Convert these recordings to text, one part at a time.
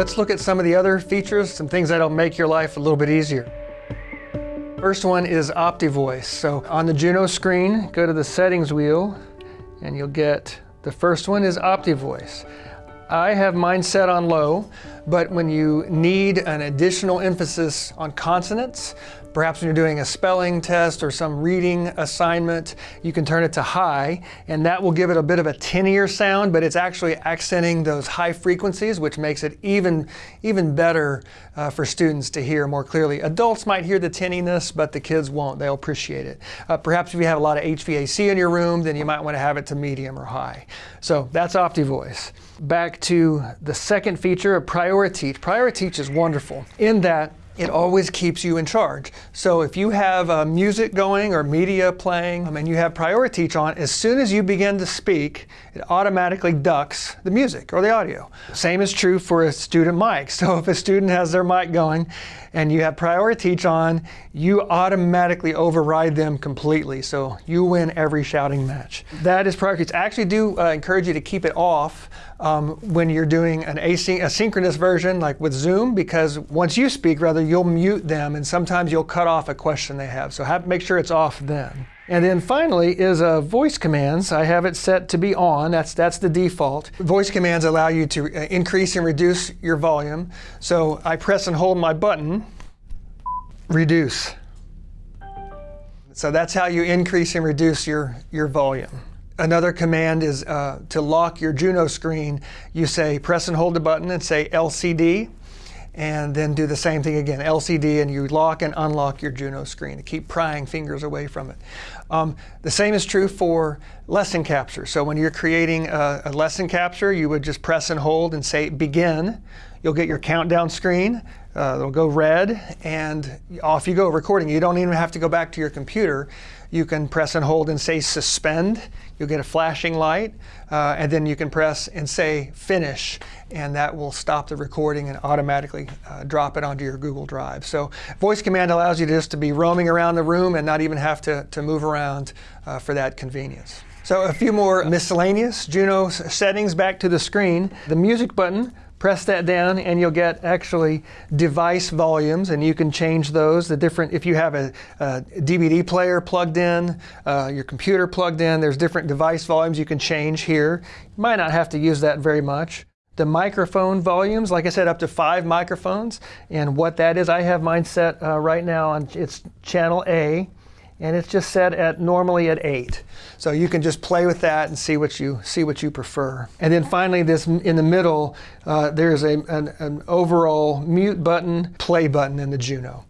let's look at some of the other features, some things that'll make your life a little bit easier. First one is OptiVoice. So on the Juno screen, go to the settings wheel and you'll get, the first one is OptiVoice. I have mine set on low, but when you need an additional emphasis on consonants, perhaps when you're doing a spelling test or some reading assignment, you can turn it to high, and that will give it a bit of a tinnier sound, but it's actually accenting those high frequencies, which makes it even, even better uh, for students to hear more clearly. Adults might hear the tinniness, but the kids won't. They'll appreciate it. Uh, perhaps if you have a lot of HVAC in your room, then you might want to have it to medium or high. So that's OptiVoice back to the second feature of PrioriTeach. PrioriTeach is wonderful in that it always keeps you in charge. So if you have uh, music going or media playing um, and you have PrioriTeach on, as soon as you begin to speak, it automatically ducks the music or the audio. Same is true for a student mic. So if a student has their mic going and you have PrioriTeach on, you automatically override them completely. So you win every shouting match. That is PrioriTeach. I actually do uh, encourage you to keep it off um, when you're doing an asynchronous version like with Zoom because once you speak, rather, you'll mute them and sometimes you'll cut off a question they have. So have, make sure it's off then. And then finally is uh, voice commands. I have it set to be on. That's, that's the default. Voice commands allow you to uh, increase and reduce your volume. So I press and hold my button, reduce. So that's how you increase and reduce your, your volume. Another command is uh, to lock your Juno screen. You say press and hold the button and say LCD and then do the same thing again, LCD, and you lock and unlock your Juno screen to keep prying fingers away from it. Um, the same is true for lesson capture. So when you're creating a, a lesson capture, you would just press and hold and say begin. You'll get your countdown screen. Uh, it'll go red, and off you go recording. You don't even have to go back to your computer. You can press and hold and say suspend. You'll get a flashing light, uh, and then you can press and say finish, and that will stop the recording and automatically uh, drop it onto your Google Drive. So voice command allows you just to be roaming around the room and not even have to, to move around uh, for that convenience. So a few more miscellaneous Juno settings back to the screen. The music button Press that down and you'll get actually device volumes and you can change those. The different, if you have a, a DVD player plugged in, uh, your computer plugged in, there's different device volumes you can change here. You might not have to use that very much. The microphone volumes, like I said, up to five microphones. And what that is, I have mine set uh, right now on, it's channel A and it's just set at normally at 8. So you can just play with that and see what you see what you prefer. And then finally, this in the middle, uh, there's a, an, an, overall mute button, play button in the Juno.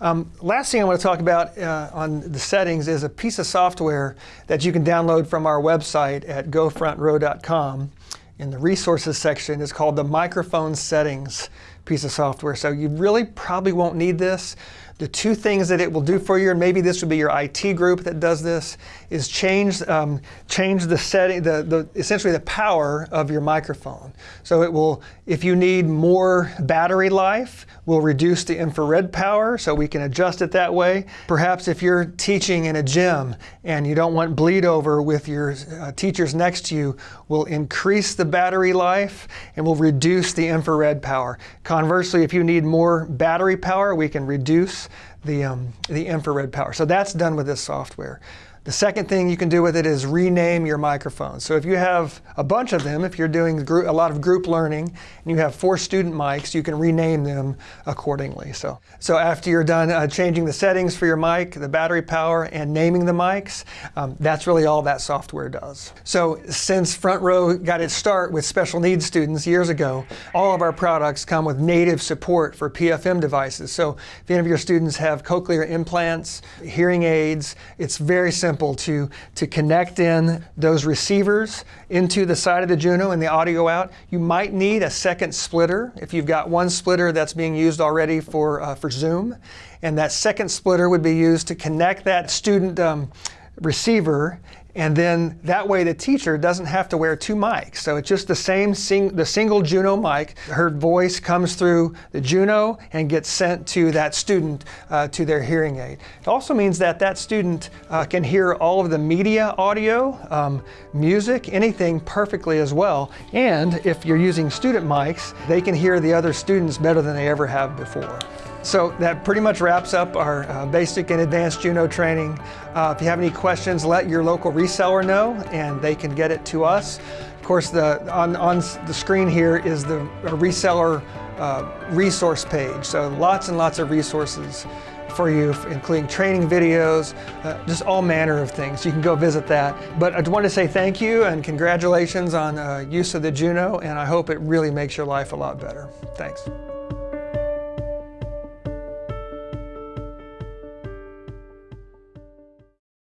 Um, last thing I want to talk about uh, on the settings is a piece of software that you can download from our website at gofrontrow.com. In the resources section, it's called the microphone settings piece of software. So you really probably won't need this. The two things that it will do for you, and maybe this would be your IT group that does this, is change, um, change the setting, the, the, essentially the power of your microphone. So it will, if you need more battery life, will reduce the infrared power so we can adjust it that way. Perhaps if you're teaching in a gym and you don't want bleed over with your uh, teachers next to you, we'll increase the battery life and we'll reduce the infrared power. Conversely, if you need more battery power, we can reduce the, um, the infrared power. So that's done with this software. The second thing you can do with it is rename your microphone. So if you have a bunch of them, if you're doing a lot of group learning and you have four student mics, you can rename them accordingly. So, so after you're done uh, changing the settings for your mic, the battery power, and naming the mics, um, that's really all that software does. So since Front Row got its start with special needs students years ago, all of our products come with native support for PFM devices. So if any of your students have cochlear implants, hearing aids, it's very simple simple to, to connect in those receivers into the side of the Juno and the audio out. You might need a second splitter if you've got one splitter that's being used already for, uh, for Zoom. And that second splitter would be used to connect that student um, receiver And then that way the teacher doesn't have to wear two mics. So it's just the same, sing, the single Juno mic. Her voice comes through the Juno and gets sent to that student uh, to their hearing aid. It also means that that student uh, can hear all of the media audio, um, music, anything perfectly as well. And if you're using student mics, they can hear the other students better than they ever have before. So that pretty much wraps up our uh, basic and advanced Juno training. Uh, if you have any questions, let your local reseller know and they can get it to us. Of course, the, on, on the screen here is the reseller uh, resource page. So lots and lots of resources for you, including training videos, uh, just all manner of things. You can go visit that. But I want to say thank you and congratulations on uh, use of the Juno, and I hope it really makes your life a lot better. Thanks.